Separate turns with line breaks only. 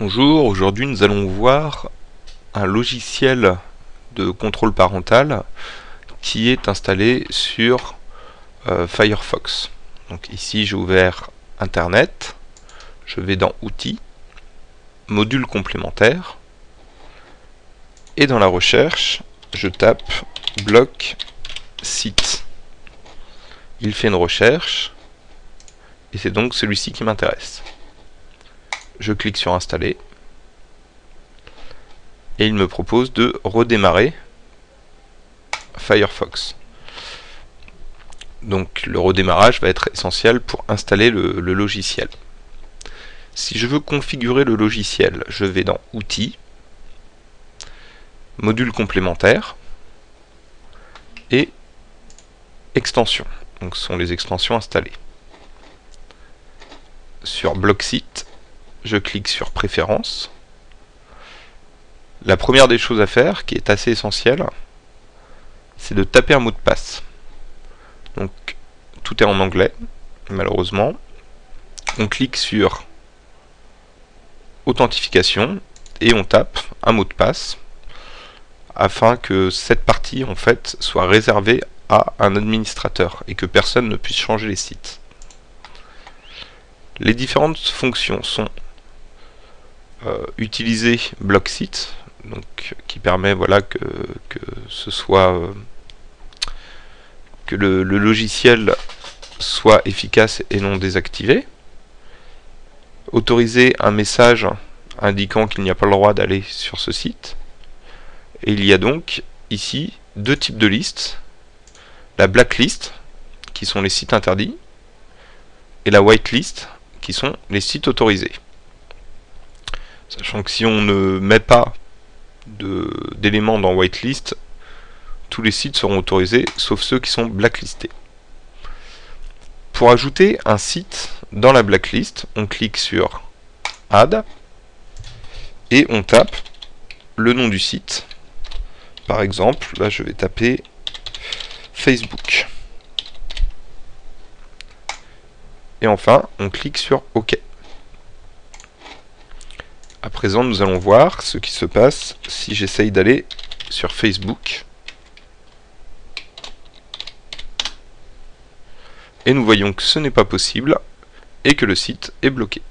Bonjour, aujourd'hui nous allons voir un logiciel de contrôle parental qui est installé sur euh, Firefox. Donc ici j'ai ouvert Internet, je vais dans Outils, Modules complémentaires, et dans la recherche je tape bloc site. Il fait une recherche, et c'est donc celui-ci qui m'intéresse je clique sur installer et il me propose de redémarrer Firefox. Donc le redémarrage va être essentiel pour installer le, logiciel. Si je veux configurer le logiciel, je vais dans Outils, Modules complémentaires et Extensions. Donc ce sont les extensions installées. Sur Bloc Site, je clique sur Préférences. La première des choses à faire, qui est assez essentielle, c'est de taper un mot de passe. Donc tout est en anglais, malheureusement. On clique sur Authentification et on tape un mot de passe afin que cette partie en fait soit réservée à un administrateur et que personne ne puisse changer les sites. Les différentes fonctions sont euh, utiliser BlockSite, donc qui permet voilà que, ce soit euh, que le, logiciel soit efficace et non désactivé. Autoriser un message indiquant qu'il n'y a pas le droit d'aller sur ce site. Et il y a donc ici deux types de listes. La blacklist, qui sont les sites interdits, et la whitelist, qui sont les sites autorisés. Sachant que si on ne met pas d'éléments dans whitelist, tous les sites seront autorisés, sauf ceux qui sont blacklistés. Pour ajouter un site dans la blacklist, on clique sur Add et on tape le nom du site. Par exemple, là je vais taper Facebook. Et enfin, on clique sur OK. À présent, nous allons voir ce qui se passe si j'essaye d'aller sur Facebook. Et nous voyons que ce n'est pas possible et que le site est bloqué.